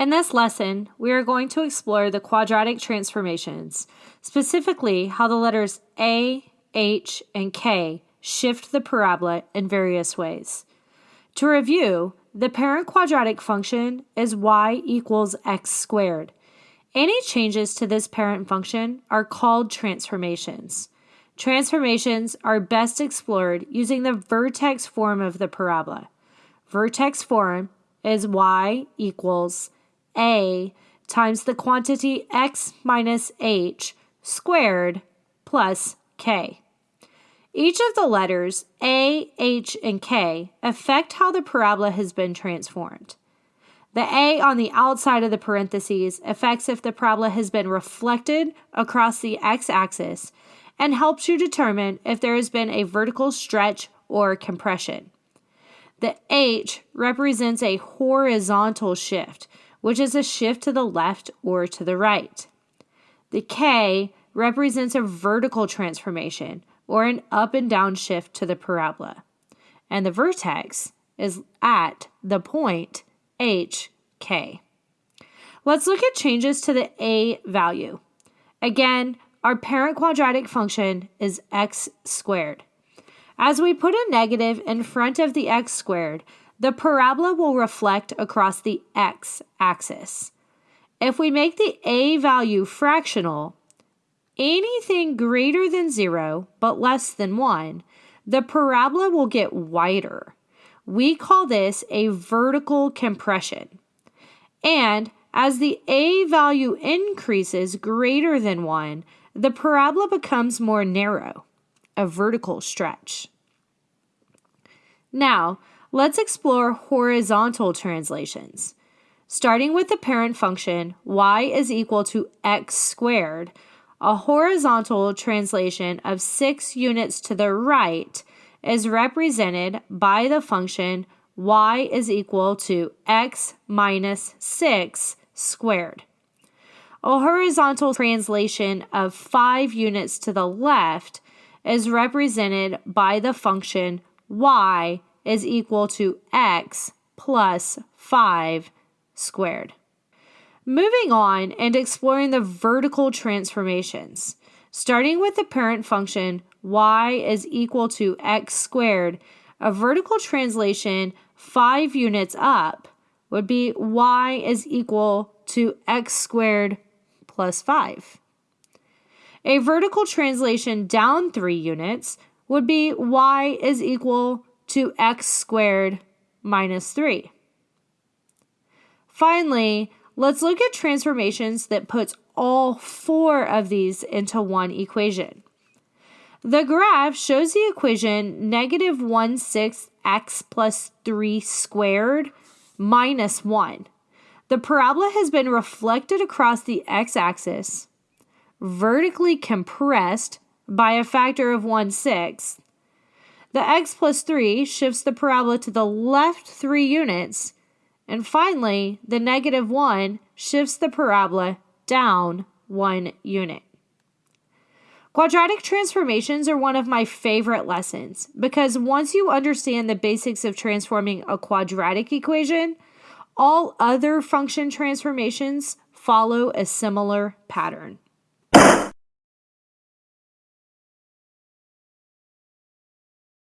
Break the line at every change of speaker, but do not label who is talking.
In this lesson, we are going to explore the quadratic transformations, specifically how the letters A, H, and K shift the parabola in various ways. To review, the parent quadratic function is y equals x squared. Any changes to this parent function are called transformations. Transformations are best explored using the vertex form of the parabola. Vertex form is y equals a times the quantity x minus h squared plus k. Each of the letters A, H, and K affect how the parabola has been transformed. The A on the outside of the parentheses affects if the parabola has been reflected across the x-axis and helps you determine if there has been a vertical stretch or compression. The H represents a horizontal shift, which is a shift to the left or to the right. The K represents a vertical transformation or an up and down shift to the parabola. And the vertex is at the point HK. Let's look at changes to the A value. Again, our parent quadratic function is x squared. As we put a negative in front of the x squared, the parabola will reflect across the x-axis. If we make the a value fractional, anything greater than 0 but less than 1, the parabola will get wider. We call this a vertical compression. And as the a value increases greater than 1, the parabola becomes more narrow, a vertical stretch. Now, let's explore horizontal translations. Starting with the parent function, y is equal to x squared, a horizontal translation of 6 units to the right is represented by the function y is equal to x minus 6 squared. A horizontal translation of 5 units to the left is represented by the function y is equal to x plus 5 squared. Moving on and exploring the vertical transformations. Starting with the parent function y is equal to x squared, a vertical translation 5 units up would be y is equal to x squared plus 5. A vertical translation down 3 units would be y is equal to x squared minus 3. Finally, let's look at transformations that puts all four of these into one equation. The graph shows the equation negative 1 6 x plus 3 squared minus 1. The parabola has been reflected across the x-axis, vertically compressed by a factor of 1 6, the x plus 3 shifts the parabola to the left 3 units. And finally, the negative 1 shifts the parabola down 1 unit. Quadratic transformations are one of my favorite lessons because once you understand the basics of transforming a quadratic equation, all other function transformations follow a similar pattern.